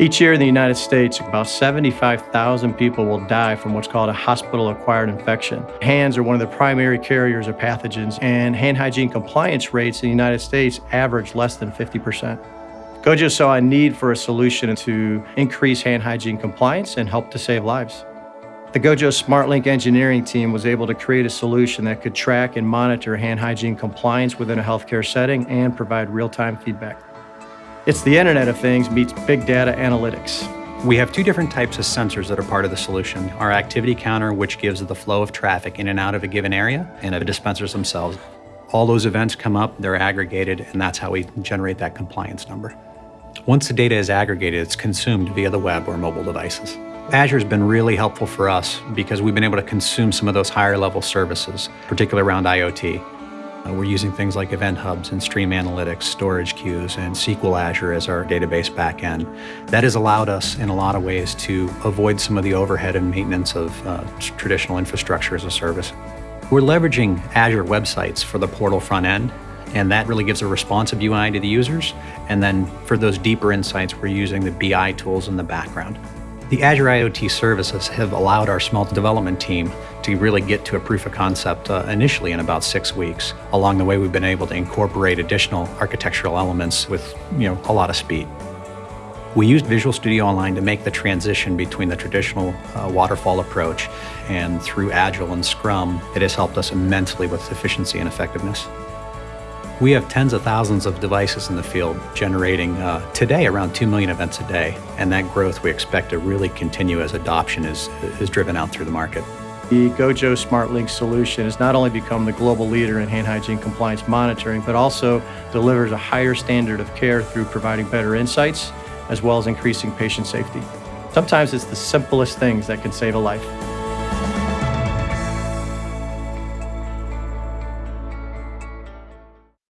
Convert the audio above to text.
Each year in the United States, about 75,000 people will die from what's called a hospital-acquired infection. Hands are one of the primary carriers of pathogens, and hand hygiene compliance rates in the United States average less than 50%. Gojo saw a need for a solution to increase hand hygiene compliance and help to save lives. The Gojo SmartLink engineering team was able to create a solution that could track and monitor hand hygiene compliance within a healthcare setting and provide real-time feedback. It's the Internet of Things meets big data analytics. We have two different types of sensors that are part of the solution. Our activity counter, which gives the flow of traffic in and out of a given area, and the dispensers themselves. All those events come up, they're aggregated, and that's how we generate that compliance number. Once the data is aggregated, it's consumed via the web or mobile devices. Azure's been really helpful for us because we've been able to consume some of those higher level services, particularly around IoT. Uh, we're using things like event hubs and stream analytics, storage queues, and SQL Azure as our database backend. That has allowed us in a lot of ways to avoid some of the overhead and maintenance of uh, traditional infrastructure as a service. We're leveraging Azure websites for the portal front end, and that really gives a responsive UI to the users. And then for those deeper insights, we're using the BI tools in the background. The Azure IoT services have allowed our small development team to really get to a proof of concept uh, initially in about six weeks. Along the way, we've been able to incorporate additional architectural elements with you know, a lot of speed. We used Visual Studio Online to make the transition between the traditional uh, waterfall approach and through Agile and Scrum, it has helped us immensely with efficiency and effectiveness. We have tens of thousands of devices in the field generating uh, today around 2 million events a day, and that growth we expect to really continue as adoption is, is driven out through the market. The Gojo SmartLink solution has not only become the global leader in hand hygiene compliance monitoring, but also delivers a higher standard of care through providing better insights, as well as increasing patient safety. Sometimes it's the simplest things that can save a life.